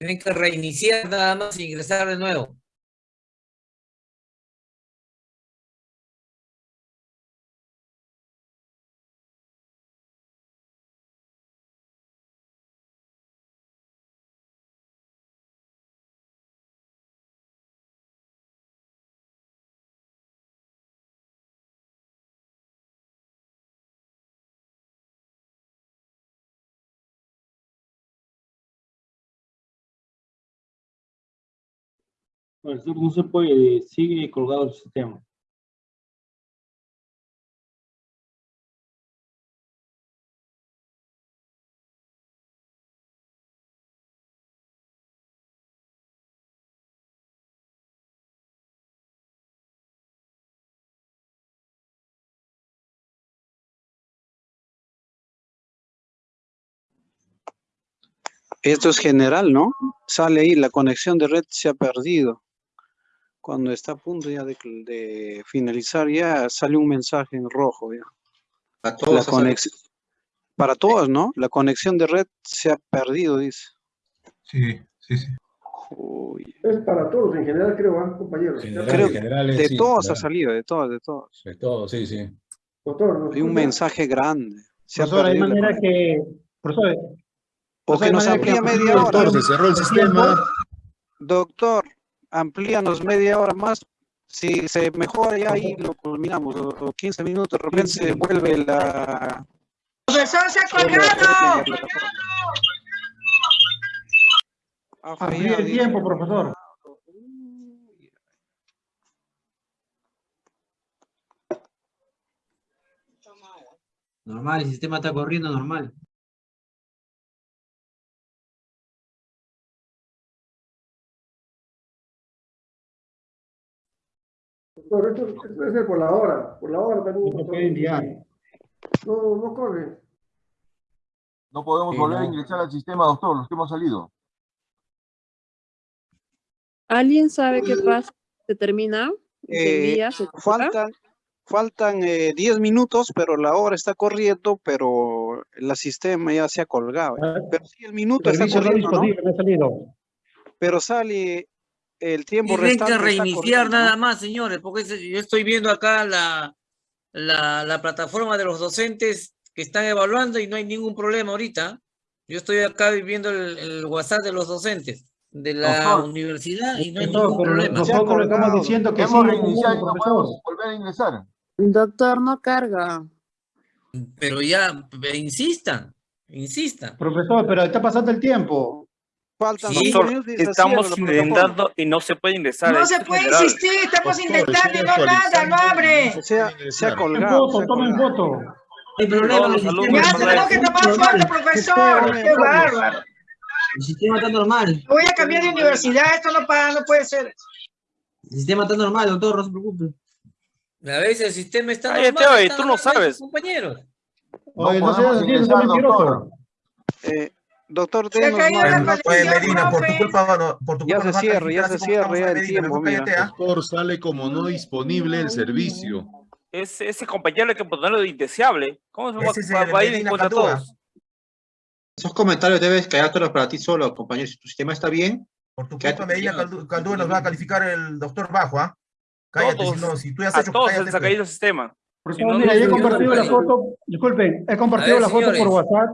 Tienen que reiniciar nada más e ingresar de nuevo. No se puede, sigue colgado el sistema. Esto es general, ¿no? Sale ahí, la conexión de red se ha perdido. Cuando está a punto ya de, de finalizar, ya sale un mensaje en rojo. Ya. A La todos ha conex- Para todos, ¿no? La conexión de red se ha perdido, dice. Sí, sí, sí. Uy, Es para todos en general, creo, ¿ah, compañeros. General, Creo que generales, de sí, todos ha salido, de todos, de todos. De todos, sí, sí. Doctor, ¿nos Hay un mensaje grande. Se ha Profesor, hay perdido la manera que, profesor, O que hay nos amplía media hora. Doctor, se cerró el sistema. Doctor, amplíanos media hora más. Si se mejora ya ahí lo culminamos. O, o 15 minutos, de repente se vuelve la... ¡Profesor, se ha colgado! amplíe fallado, el tiempo, profesor. Normal, el sistema está corriendo normal. Esto debe ser por la hora, por la hora también. No puede enviar. No, no corre. No podemos Sí, volver a no. ingresar al sistema, doctor, los que hemos salido. ¿Alguien sabe qué pasa? ¿Se termina? ¿Se Eh, envía? ¿Se? Faltan, faltan eh, 10 minutos, pero la hora está corriendo, pero el sistema ya se ha colgado. Ah, Pero sí, el minuto está corriendo, ¿no? Pero sale el tiempo Tienen restante. que reiniciar corriendo, nada más, señores, porque yo estoy viendo acá la, la, la plataforma de los docentes que están evaluando y no hay ningún problema ahorita. Yo estoy acá viendo el, el WhatsApp de los docentes de la Doctor. universidad y no hay ningún problema. Nosotros le estamos diciendo que Hemos sí, reiniciado y no podemos volver a ingresar. Doctor, no carga. Pero ya, eh, insistan, insistan. Profesor, pero está pasando el tiempo. Faltan Sí. 5 minutos y se Estamos intentando y no se puede ingresar. No se puede general. insistir, estamos Doctor, intentando y no nada, no abre. no Se ha, se ha colgado. ha tomen. No hay problema, el los sistema, alumnos Ya tenemos que tomar foto, profesor. Qué bárbaro. el sistema está normal. Voy a cambiar de universidad, esto no, para, no puede ser. El sistema está normal, doctor, no se preocupe. A veces el sistema está Cállate, normal. oye, está tú no sabes. Compañeros. Oye, No no seas así, no mentiroso. doctor. Eh, doctor, Se caído más- la Oye, Medina, por tu culpa, no, por tu Ya culpa se nos va a cierra, ya se cierra en el Medina, tiempo, mejor mira. cállate, ¿ah? Doctor, sale como no disponible el servicio. Ese, ese compañero hay que ponerlo de indeseable. ¿Cómo se va, Ese es va- el va a ir en contra todos? Esos comentarios debes quedártelos para ti solo, compañero. Si tu sistema está bien, Por tu culpa, Medina ya, Caldúa nos va a calificar el doctor Bajo, ¿ah? Cállate, Todos, si no, si tú ya has A hecho, todos se ha pues. caído el sistema. Mira, yo he compartido la foto, disculpen, he compartido A ver, la foto por. WhatsApp.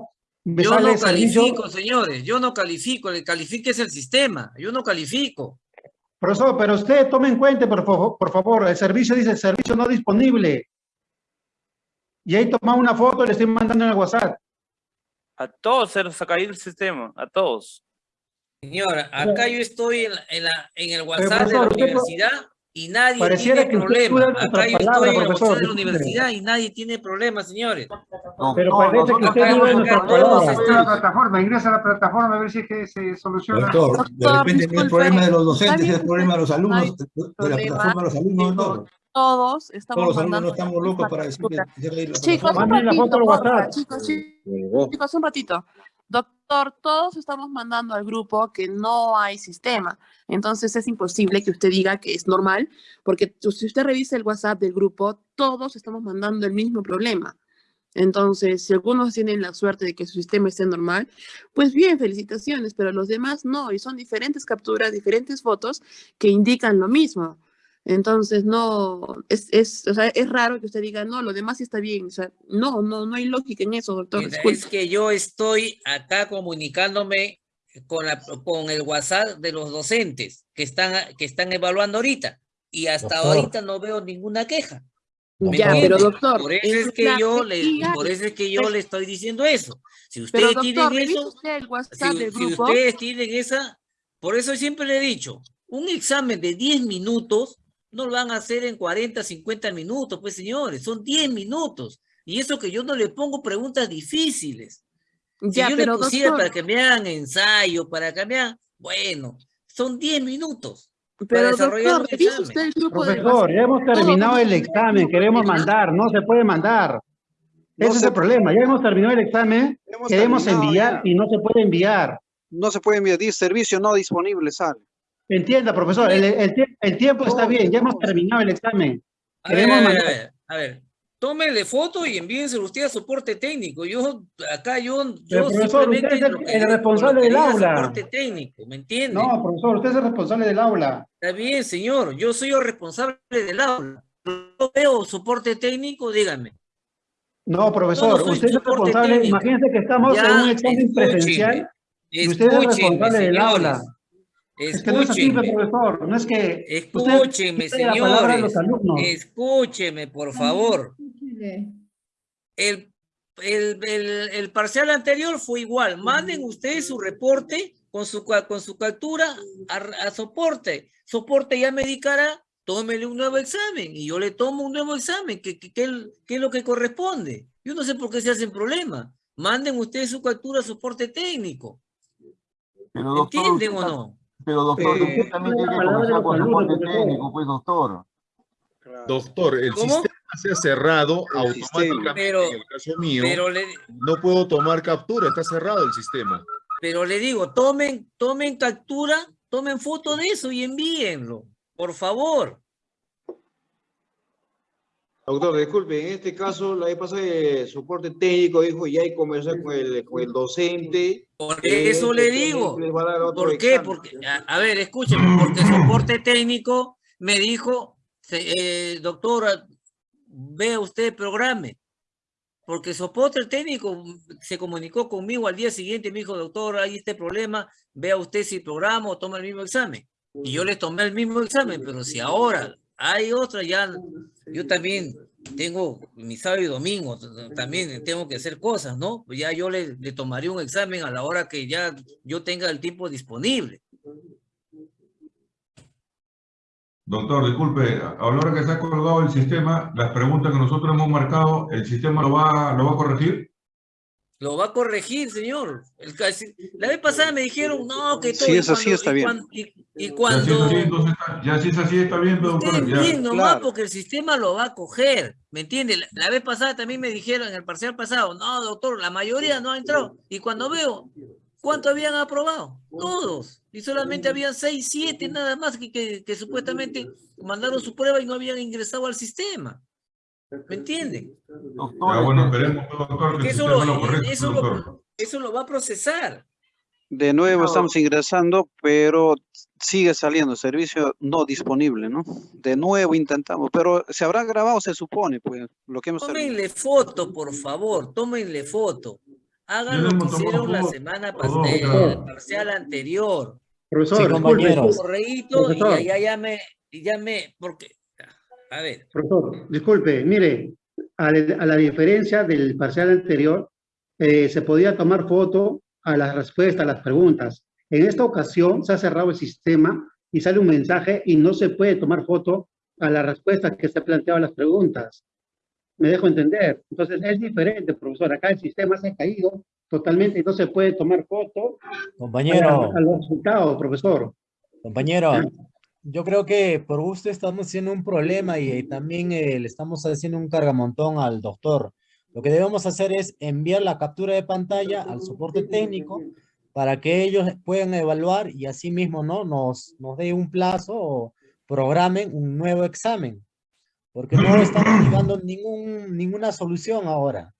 Me Yo no servicio. califico, señores. Yo no califico. El que califique es el sistema. Yo no califico. Profesor, pero usted tome en cuenta, por favor, por favor, el servicio dice servicio no disponible. Y ahí toma una foto y le estoy mandando en el WhatsApp. A todos se les ha caído el sistema. A todos. Señora, acá yo estoy en, la- en, la- en el WhatsApp de la universidad y nadie Pareciera tiene que usted problema. Acá yo palabra, estoy en WhatsApp de la universidad y nadie tiene problema, señores. Pero Doctor, parece que nosotros usted duda que nuestra palabra. están- plataforma, ingresa a la plataforma a ver si es que se soluciona. Doctor, de repente no es problema de los docentes, es problema de los no alumnos, de la plataforma de los alumnos, doctor. Todos estamos Todos los alumnos no estamos la locos para decir que captura. se cae la Chicos, un la ratito, chicos, un ratito. Doctor, todos estamos mandando al grupo que no hay sistema. Entonces es imposible que usted diga que es normal, porque si usted revisa el WhatsApp del grupo, todos estamos mandando el mismo problema. Entonces, si algunos tienen la suerte de que su sistema esté normal, pues bien, felicitaciones, pero los demás no, y son diferentes capturas, diferentes fotos que indican lo mismo. Entonces, no, es, es, o sea, es raro que usted diga, no, lo demás sí está bien. O sea, no, no, no hay lógica en eso, doctor. Mira, es que yo estoy acá comunicándome con, la, con el WhatsApp de los docentes que están, que están evaluando ahorita. Y hasta Doctor. ahorita no veo ninguna queja. ¿Me Ya, pero doctor, Por eso es que yo le, por eso es que yo le estoy diciendo eso. Si Pero ustedes doctor, tienen eso, usted el WhatsApp si, del si grupo. ustedes tienen esa, por eso siempre le he dicho, un examen de 10 minutos no lo van a hacer en 40, 50 minutos, pues señores, son 10 minutos. Y eso que yo no le pongo preguntas difíciles. Si Ya, yo pero le pusiera doctor- para que me hagan ensayo, para que me hagan, bueno, son 10 minutos para Pero desarrollar doctor, usted el grupo Profesor, ya hemos terminado el examen, queremos mandar, no se puede mandar. No Ese es el problema, ya hemos terminado el examen, Hemos queremos enviar ya. y no se puede enviar. No se puede enviar, dice servicio no disponible, sale. Entienda, profesor, el, el tie- el tiempo está bien, ya hemos terminado el examen. A ver, a ver, a ver, a ver. Tómenle foto y envíenselo usted a soporte técnico. Yo, acá yo, yo profesor, usted es el- responsable del aula. soporte técnico, ¿me entiende? No, profesor, usted es el responsable del aula. Está bien, señor. Yo soy el responsable del aula. Yo veo soporte técnico, dígame. No, profesor, usted es el responsable. técnico. Imagínense que estamos Ya, en un examen escúcheme, presencial y usted es el responsable del señores. Aula. Es que no es así, Escúchenme. profesor. No es que Escúcheme, señores. Escúcheme, por favor. El, el, el, el parcial anterior fue igual. Manden ustedes su reporte con su, con su captura a, a soporte. Soporte ya me indicará, tómele un nuevo examen y yo le tomo un nuevo examen, que, que, que, es lo que corresponde. Yo no sé por qué se hacen problemas. Manden ustedes su captura a soporte técnico. ¿Entienden o no? Pero doctor, Eh, usted también tiene que comenzar con profesor. técnico, pues doctor. Doctor, el ¿Cómo? sistema se ha cerrado El automáticamente. Pero- en el caso mío, Pero le, no puedo tomar captura, está cerrado el sistema. Pero le digo, tomen, tomen captura, tomen foto de eso y envíenlo, por favor. Doctor, disculpe, en este caso, la vez pasada el soporte técnico dijo ya hay conversar con el, con el docente. Por que eso le que digo. les ¿Por qué? examen. Porque, a, a ver, escúcheme, porque soporte técnico me dijo, eh, doctora, vea usted, programe. Porque soporte técnico se comunicó conmigo al día siguiente me dijo, doctor, hay este problema, vea usted si programa o toma el mismo examen. Y yo le tomé el mismo examen, pero si ahora hay otra, ya yo también tengo mi sábado y domingo, también tengo que hacer cosas, ¿no? Pues ya yo le, le tomaré un examen a la hora que ya yo tenga el tiempo disponible. Doctor, disculpe, a la hora que se ha colgado el sistema, las preguntas que nosotros hemos marcado, ¿el sistema lo va, lo va a corregir? Lo va a corregir, señor. El casi- la vez pasada me dijeron, no, que todo. Sí, y es así, cuando- está y bien. Y, cuando así, entonces está, ya si es así, está bien, doctor, bien nomás, claro. porque el sistema lo va a coger, ¿me entiende? La, la vez pasada también me dijeron, en el parcial pasado, no, doctor, la mayoría no ha entrado. Y cuando veo, ¿cuánto habían aprobado? Todos. Y solamente habían seis, siete nada más que, que, que supuestamente mandaron su prueba y no habían ingresado al sistema. ¿Me entienden? Doctor, Ya, bueno, este, esperemos, doctor, que el eso lo, lo corrija, eso lo, eso lo va a procesar. De nuevo estamos ingresando, pero sigue saliendo servicio no disponible, ¿no? De nuevo intentamos, pero se habrá grabado, se supone, pues, lo que hemos. Tómenle foto, por favor, tómenle foto. Hagan lo que hicieron la semana todo, pasada, el claro. parcial anterior. Profesor, Sí, compañeros. Correíto, y ya, ya, ya me, y ya me, porque, a ver, profesor, disculpe, mire, a, la- a la diferencia del parcial anterior, eh, se podía tomar foto a las respuestas, a las preguntas. En esta ocasión se ha cerrado el sistema y sale un mensaje y no se puede tomar foto a las respuestas que se a las preguntas. Me dejo entender. Entonces es diferente, profesor. Acá el sistema se ha caído totalmente y no se puede tomar foto a, Compañero, a los resultados, profesor. compañero, yo creo que por gusto estamos haciendo un problema y, eh, también eh, le estamos haciendo un cargamontón al doctor. Lo que debemos hacer es enviar la captura de pantalla al soporte técnico para que ellos puedan evaluar y así mismo ¿no? nos, nos dé un plazo o programen un nuevo examen. Porque no estamos llegando ningún, ninguna solución ahora.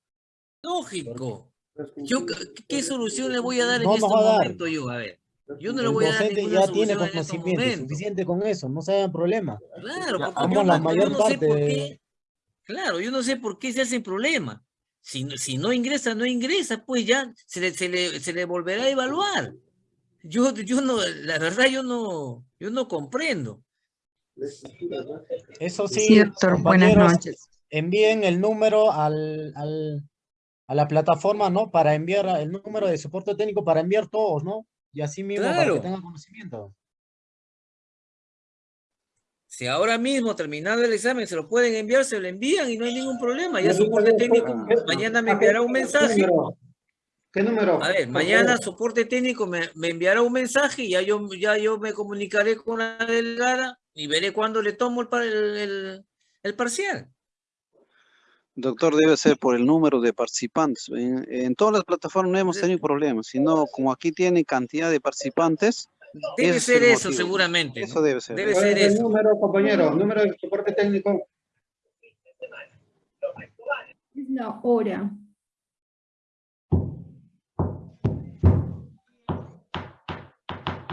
Lógico. Yo, ¿qué, solución le voy a dar en No este nos va a dar. momento yo? A ver. Yo no le voy a dar docente ninguna ya tiene estos conocimiento, suficiente con eso, no se hagan problema. Claro, porque vamos yo a la mayor yo no sé parte por de- qué. Claro, yo no sé por qué se hacen problema. Si, no- si no ingresa, no ingresa, pues ya se le, se le, se le volverá a evaluar. Yo, yo no, la verdad, yo no, yo no comprendo. Eso sí, Sí, doctor, buenas noches. envíen el número al, al- a la plataforma, ¿no? Para enviar el número de soporte técnico para enviar todos, ¿no? Y así mismo para Claro. que tengan conocimiento. Si ahora mismo, terminado el examen, se lo pueden enviar, se lo envían y no hay ningún problema. Ya soporte técnico mañana me ¿A qué- enviará un mensaje. ¿Qué número? A ver, mañana soporte técnico me, me enviará un mensaje y ya yo, ya yo me comunicaré con la delegada y veré cuándo le tomo el, par- el, el- el parcial. Doctor, debe ser por el número de participantes. En, en todas las plataformas no hemos tenido problemas, sino como aquí tiene cantidad de participantes. Debe es ser el eso, motivo. seguramente. Eso debe ser. Debe ¿Cuál ser es el eso. número, compañero? Número de soporte técnico. Es la hora.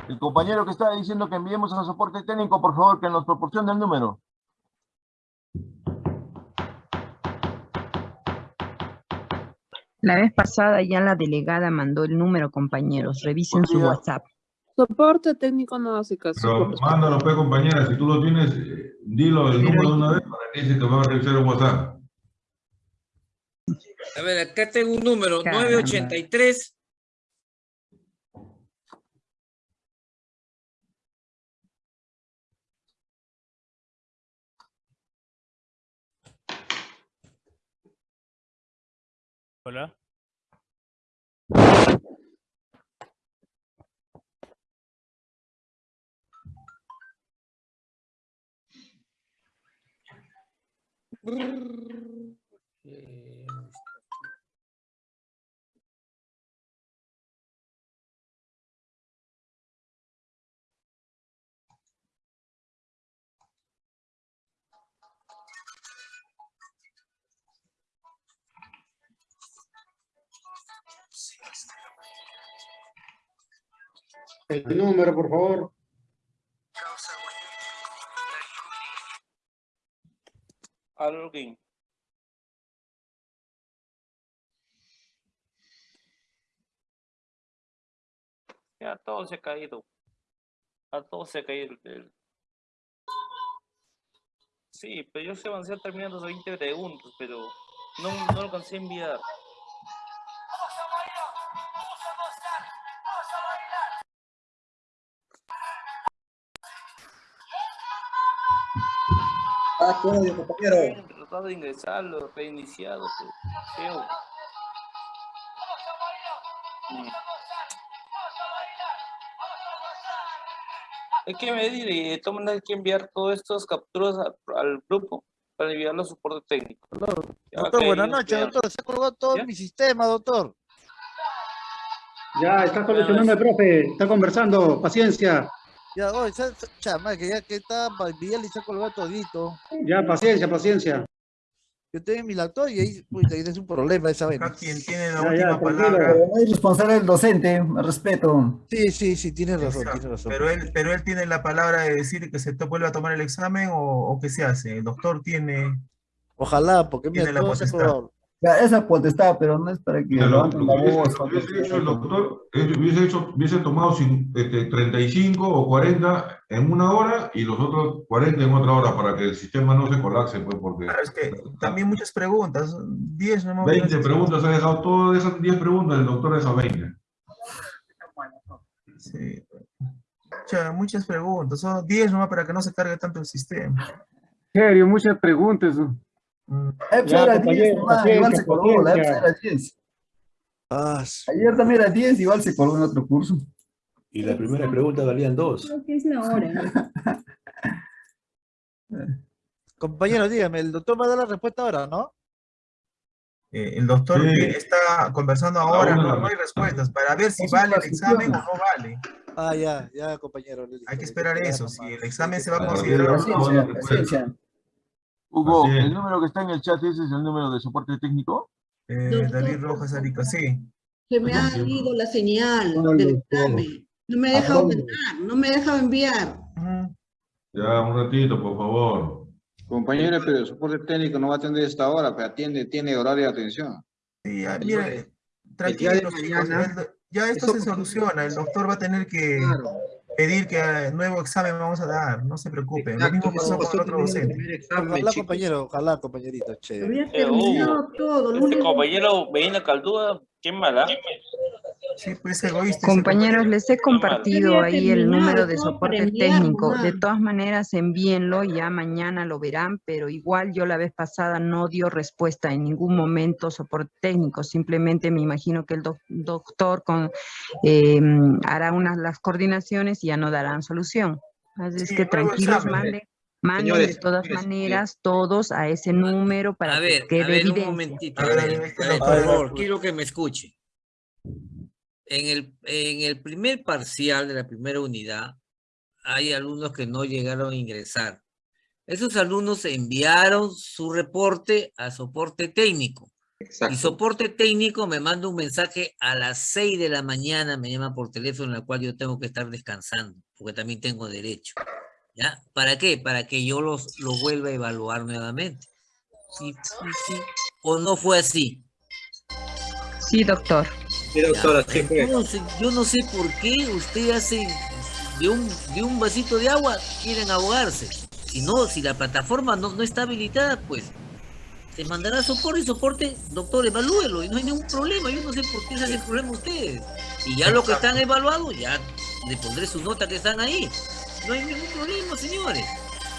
El compañero que está diciendo que enviemos al soporte técnico, por favor, que nos proporcione el número. La vez pasada ya la delegada mandó el número, compañeros. Revisen su WhatsApp. Soporte técnico no hace caso. Pero mándalo, pues, compañera, si tú lo tienes, eh, dilo el número de una vez para que dice que va a revisar el WhatsApp. A ver, acá tengo un número, Caramba. 983 Hola. El número, por favor. Alguien. Ya todo se ha caído. A todo se ha caído. Sí, pero yo sé avanzar terminando los 20 preguntas, pero no, no alcancé a enviar. Ah, ¿qué odio, compañero? Tratado de ingresarlo, reiniciado, pero feo. Mm. Hay que medir y de todas maneras hay que enviar todas estas capturas a- al grupo para enviarlo a soporte técnico. Doctor, buenas noches, doctor. Se ha colgado todo ¿Ya? mi sistema, doctor. Ya, está solucionando el profe. Está conversando. Paciencia. Ya, oye, chama, que ya que está para enviarle y se ha colgado todito. Ya, paciencia, paciencia. Yo tengo mi laptop y ahí, ahí es un problema esa vaina. Quien tiene la Ya, última ya, palabra. No es responsable del docente, respeto. Sí, sí, sí, tienes razón, tienes razón. Pero él, pero él tiene la palabra de decir que se to- vuelve a tomar el examen o, o qué se hace. El doctor tiene. Ojalá, porque mira, Tiene la todo se ha. Esa potestad, pero no es para que lo, la hubiese, voz. hecho el doctor, es- hubiese, hecho, hubiese tomado cin- este, 35 o 40 en una hora y los otros 40 en otra hora para que el sistema no se colapse, pues, porque Claro, es que también muchas preguntas. 10 no 20 preguntas ha dejado, todas esas 10 preguntas el doctor dejado 20. Sí. Mucha- muchas preguntas. Son 10 nomás para que no se cargue tanto el sistema. Serio, muchas preguntas. EPS Ya, era 10, compañero, nomás, igual se colgó, la EPS paciencia. era 10. Ah, Ayer también era 10, igual se colgó en otro curso. Y la primera pregunta valían dos. Creo que es la hora. Compañero, dígame, el doctor va a dar la respuesta ahora, ¿no? Eh, el doctor Sí. está conversando ahora, no, hay respuestas para ver si vale el examen o no vale. Ah, ya, ya, compañero. Hay que esperar eso, si el examen se va a considerar Paciencia, paciencia. Hugo, Así es. el número que está en el chat, ¿ese es el número de soporte técnico? Eh, Doctor. David Rojas Arica, sí. Se me ha ido la señal Ay, del examen. No me ha ¿A dejado dónde? entrar, no me ha dejado enviar. Ya, un ratito, por favor. Compañero, pero el soporte técnico no va a atender esta hora, pero atiende, tiene horario de atención. Sí, ya, mira, mañana, el do- ya esto eso- se soluciona, el doctor va a tener que pedir que eh, nuevo examen vamos a dar, no se preocupen. Lo mismo pasó con el otro docente. Ojalá, compañero, ojalá, compañerito, chévere. Había Eh, terminado uh, todo. Este compañero Medina Caldúa, qué mala. Sí, pues egoísta. Compañeros, les he compartido ahí el número de soporte técnico. De todas maneras, envíenlo, ya mañana lo verán, pero igual yo la vez pasada no dio respuesta en ningún momento soporte técnico. Simplemente me imagino que el doc- doctor con, eh, hará unas las coordinaciones y ya no darán solución. Así es Sí, que tranquilos, manden, manden de todas señores, maneras todos a ese número para A ver, que a quede ver, un momentito. A A ver, a a por favor, pues. quiero que me escuche. En el, en el primer parcial de la primera unidad, hay alumnos que no llegaron a ingresar. Esos alumnos enviaron su reporte a soporte técnico. Y soporte técnico me manda un mensaje a las 6 de la mañana, me llama por teléfono, en la cual yo tengo que estar descansando, porque también tengo derecho. ¿Ya? ¿Para qué? Para que yo los, los vuelva a evaluar nuevamente. Sí, sí, sí. ¿O no fue así? Sí, doctor. Ya, Entonces, yo no sé por qué usted hace de un, de un vasito de agua, quieren ahogarse. Si no, si la plataforma no, no está habilitada, pues se mandará soporte y soporte, doctor, evalúelo y no hay ningún problema. Yo no sé por qué se hace el problema ustedes. Y ya los que están evaluados, ya le pondré su nota que están ahí. No hay ningún problema, señores.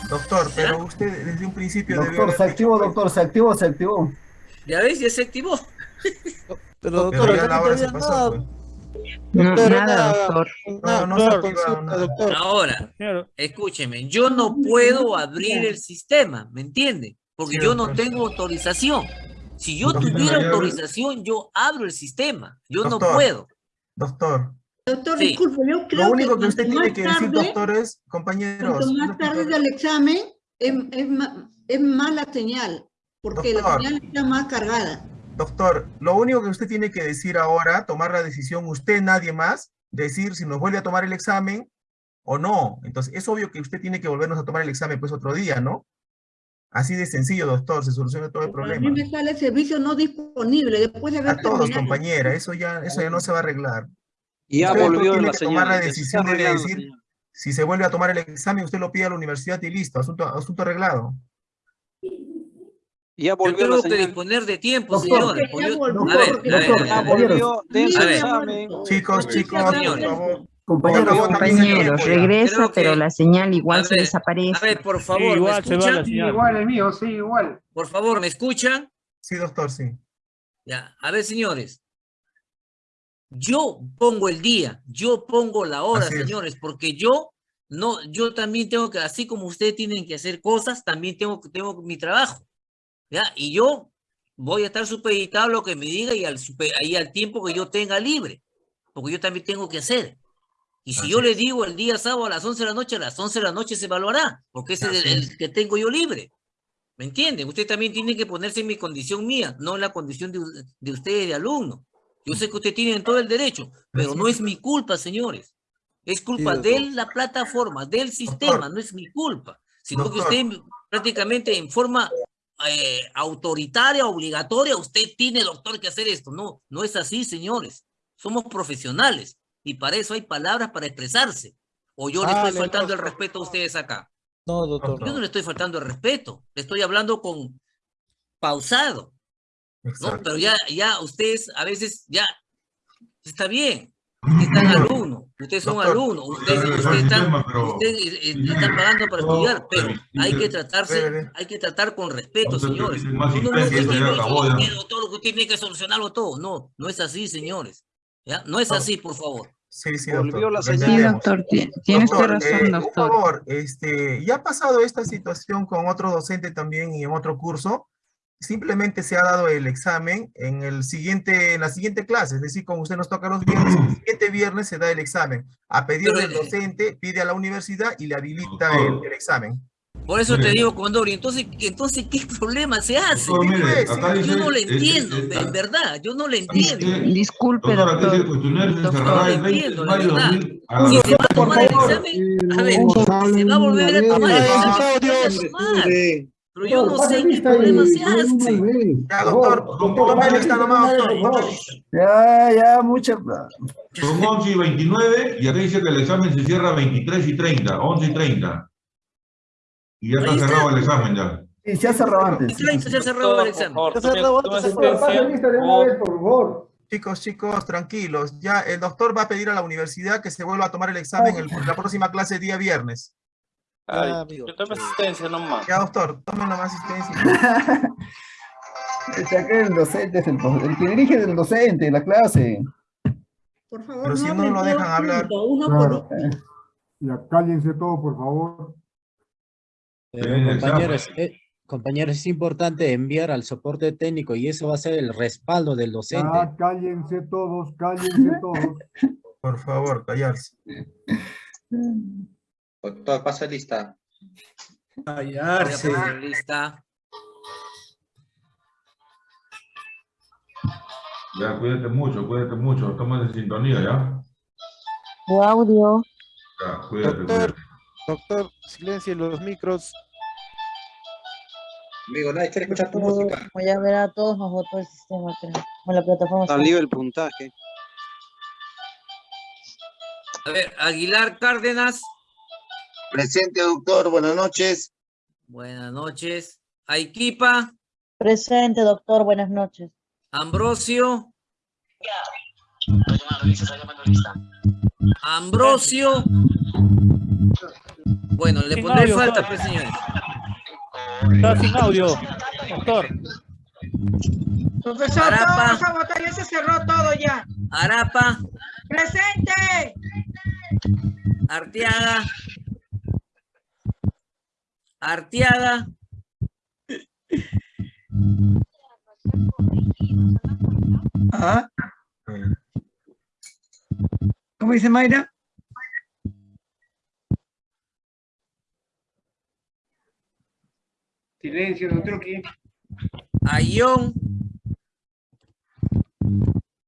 Doctor, pero usted desde un principio Doctor, se activó, doctor, se activó, se activó. Ya ves, ya se activó. Pero, Pero doctor, ya acá la no hora se todavía pasó, nada. pues. No, Doctor, nada, doctor. No, no consulta, nada. doctor. Ahora, escúcheme, yo no puedo abrir el sistema, ¿me entiende? Porque Sí, yo no doctor. tengo autorización. Si yo Doctor, tuviera autorización, yo abro el sistema. Yo no Doctor, puedo. Doctor, Doctor, Sí. disculpe, yo creo lo único que cuanto usted tiene que decir, tarde- doctor, es, compañeros, Cuanto más tarde del examen, es, es, es mala señal, porque la Doctor. señal está más cargada. Doctor, lo único que usted tiene que decir ahora, tomar la decisión, usted, nadie más, decir si nos vuelve a tomar el examen o no. Entonces, es obvio que usted tiene que volvernos a tomar el examen pues otro día, ¿no? Así de sencillo, doctor, se soluciona todo el A mí problema. me sale el servicio no disponible después de haber A todos, terminado. compañera, eso ya, eso ya no se va a arreglar. Ya Usted volvió tiene la que tomar la ya decisión de decir si se vuelve a tomar el examen, usted lo pide a la universidad y listo, asunto, asunto arreglado. Ya Yo volvió la tengo que disponer de tiempo, Yo- volvió, a ver, a ver, doctor, a Ya ver, compañeros. volvió de su A ver. examen. Chicos, chicos, por señores. favor. Compañeros, Compañeros, señor, regresa, pero la señal igual a se desaparece. A ver, por favor, ¿me escuchan? Igual el mío, sí, igual. Por favor, ¿me escuchan? Sí, doctor, sí. Ya, a ver, señores. Yo pongo el día, yo pongo la hora, Así es. señores, porque yo no, yo también tengo que, así como ustedes tienen que hacer cosas, también tengo, tengo mi trabajo. ¿Ya? Y yo voy a estar supeditado a lo que me diga y al, ahí al tiempo que yo tenga libre, porque yo también tengo que hacer. Y si Así yo le digo el día sábado a las 11 de la noche, a las 11 de la noche se evaluará, porque ese es Así el, es. el que tengo yo libre. ¿Me entienden? Usted también tiene que ponerse en mi condición mía, no en la condición de, de ustedes de alumno. Yo sé que ustedes tienen todo el derecho, pero no es. mi culpa, señores. Es culpa doctor. de la plataforma, del sistema, no es mi culpa. Sino que usted prácticamente en forma eh, autoritaria, obligatoria, usted tiene, doctor, que hacer esto. No, no es así, señores. Somos profesionales y para eso hay palabras para expresarse. O yo le estoy faltando el doctor. respeto a ustedes acá. No, doctor. Yo no le estoy faltando el respeto, le estoy hablando con pausado, ¿no? Pero ya, ya ustedes a veces ya está bien. Están alumnos, ustedes son alumnos, ustedes, ustedes están, ustedes eh, eh, están pagando para estudiar, pero hay que tratarse, hay que tratar con respeto, señores. más No, que usted tiene que solucionarlo todo. No, no es así, señores. ¿Ya? No es así, por favor. Sí, sí, doctor. la. Sí, doctor, ti- tiene usted Doctor, razón, eh, doctor. Un favor, este, ya ha pasado esta situación con otro docente también y en otro curso. Simplemente se ha dado el examen en el siguiente, en la siguiente clase, es decir, como usted nos toca los viernes, el siguiente viernes se da el examen. A pedido Pero, del docente, pide a la universidad y le habilita el, el examen. Por eso te digo, Condori, entonces, entonces ¿qué problema se hace? Doctor, mire, acá yo dice, no lo entiendo, eh, en verdad, yo no lo entiendo. Disculpe, Doctor, aquí dice, el doctor. cuestionario se No cerrará el lo 20 de entiendo, la mayo de verdad. 2000 a las Si se va a tomar el examen, a ver, se va a volver a tomar el examen, Pero yo no sé qué problema se hace. Ya, doctor, toma lista nomás, doctor. Ya, ya, mucha. Son 11 y 29 y acá dice que el examen se cierra 23 y 30, 11 y 30. Y ya está está. cerrado el examen ya. Sí, se ha cerrado antes. Y 30 se ha cerrado el examen. Por Ya favor, se Doctor, lista de una Por- vez, por favor. Chicos, chicos, tranquilos. Ya el doctor va a pedir a la universidad que se vuelva a tomar el examen el- la próxima clase día viernes. Ay, Ya, amigo. yo tome asistencia nomás. Ya, doctor, tomen nomás asistencia. Acá el docente es el, el que dirige es el docente, la clase. Por favor, Pero si no lo todos dejan hablar. Uno por uno. Ya, cállense todos, por favor. Pero, Sí, compañeros, eh, compañeros, es importante enviar al soporte técnico y eso va a ser el respaldo del docente. Ya, cállense todos, cállense todos. Por favor, callarse. Doctor, pasa lista. Voy a poner lista. Ya, cuídate mucho, cuídate mucho. Estamos en sintonía ya. Tu audio. Ya, cuídate, Doctor, cuídate. doctor, silencio los micros. Amigo, nadie quiere escuchar tu música. Como ya verá, a todos nos votó el sistema, creo. O la plataforma. está- Salió el puntaje. A ver, Aguilar Cárdenas, Presente, doctor. Buenas noches. buenas noches. Aiquipa, Presente, doctor, buenas noches. Ambrosio. Ambrosio. Bueno, le Sin pondré audio, falta, doctor. pues, señores. Está sin audio, doctor. Profesor, Arapa. todos a votar, ya se cerró todo ya. Arapa, ¡Presente! Arteaga. Arteaga. Ah. ¿Cómo dice Mayra? Silencio, doctor. Ayón.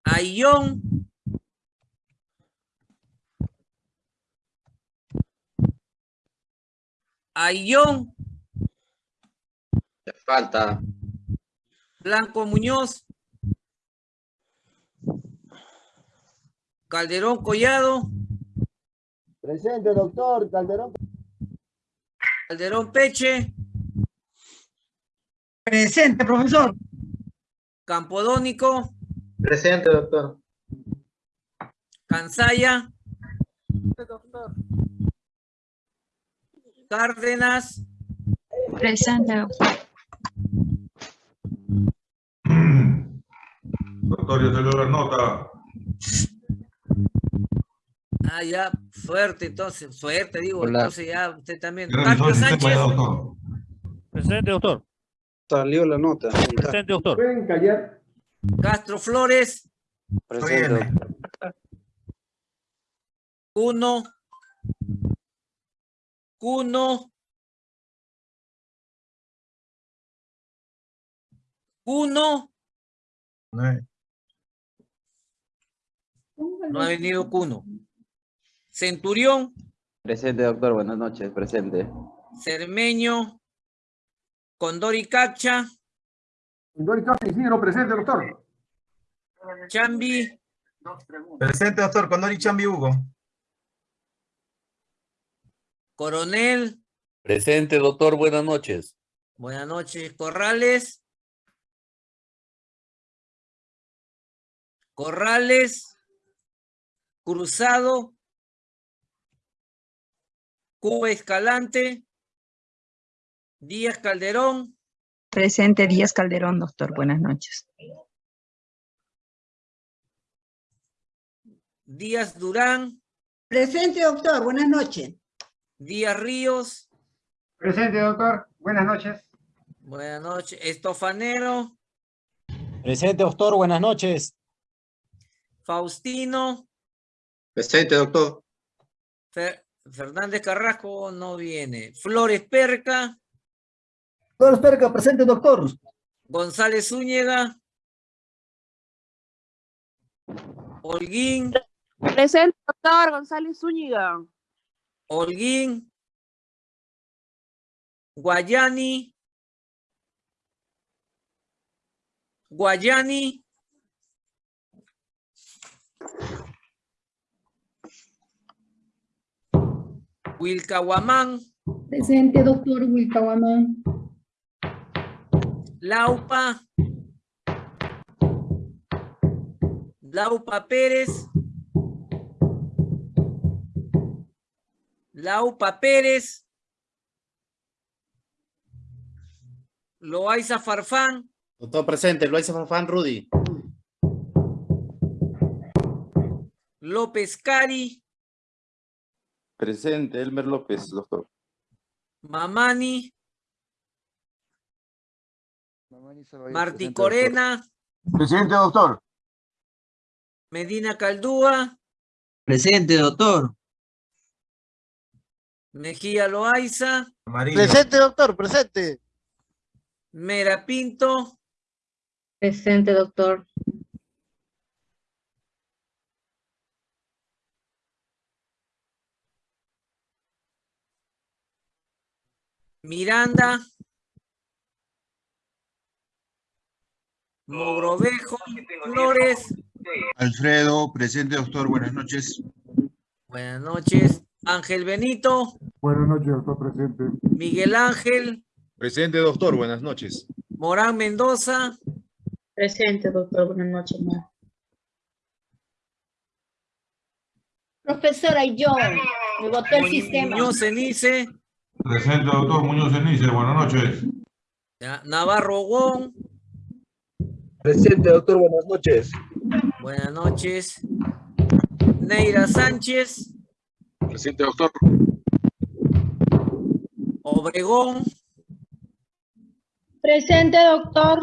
Ayón. Ayón. Falta. Blanco Muñoz. Calderón Collado. Presente, doctor, Calderón. Calderón Peche. Presente, profesor. Campodónico. Presente, doctor. Cansaya. Cárdenas. Presente, doctor. Doctor, ya salió la nota. Ah, ya, suerte, entonces, suerte, digo, Hola. entonces ya usted también. Ya, Sánchez, doctor. Presente, doctor. Salió la nota. Presente, doctor. Pueden callar. Castro Flores, Presente, Viene. Cuno, Cuno, No, no ha venido Cuno. Centurión, Presente, doctor. Buenas noches. Presente. Cermeño, Condori Cacha, Dori Castro Isidro, presente, doctor. Chambi, Presente, doctor, Condori Chambi Hugo. Coronel, Presente, doctor. Buenas noches. buenas noches, Corrales, Corrales, Cruzado, Cuba Escalante, Díaz Calderón, Presente, Díaz Calderón, doctor, buenas noches. Díaz Durán, Presente, doctor. Buenas noches. Díaz Ríos, Presente, doctor. Buenas noches. buenas noches, Estofanero, Presente, doctor, buenas noches. Faustino, Presente, doctor. Fer- Fernández Carrasco no viene. Flores Perca, Flores Perca, presente, doctor. González Zúñiga. Holguín, Presente, doctor González Zúñiga. Holguín. Guayani. Guayani. Wilcahuamán, Presente, doctor Wilcahuamán. Laupa. Laupa Pérez. Laupa Pérez. Loaiza Farfán. Doctor presente, Loaiza Farfán, Rudy. López Cari. Presente, Elmer López, doctor. Mamani. Martí Corena. Presidente, doctor. Medina Caldúa. Presente, doctor. Mejía Loaiza. Presente, doctor, presente. Mera Pinto. Presente, doctor. Miranda. Mogrovejo. Flores. Alfredo, presente, doctor. Buenas noches. Buenas noches. Ángel Benito. Buenas noches, doctor presente. Miguel Ángel. Presente, doctor. Buenas noches. Morán Mendoza. Presente, doctor. Buenas noches, ma. Profesora, yo me votó el sistema. Muñoz Cenice. Presente, doctor Muñoz Cenice. Buenas noches. Ya, Navarro Wong. Presente, doctor. Buenas noches. Buenas noches. Neira Sánchez. Presente, doctor. Obregón. Presente, doctor.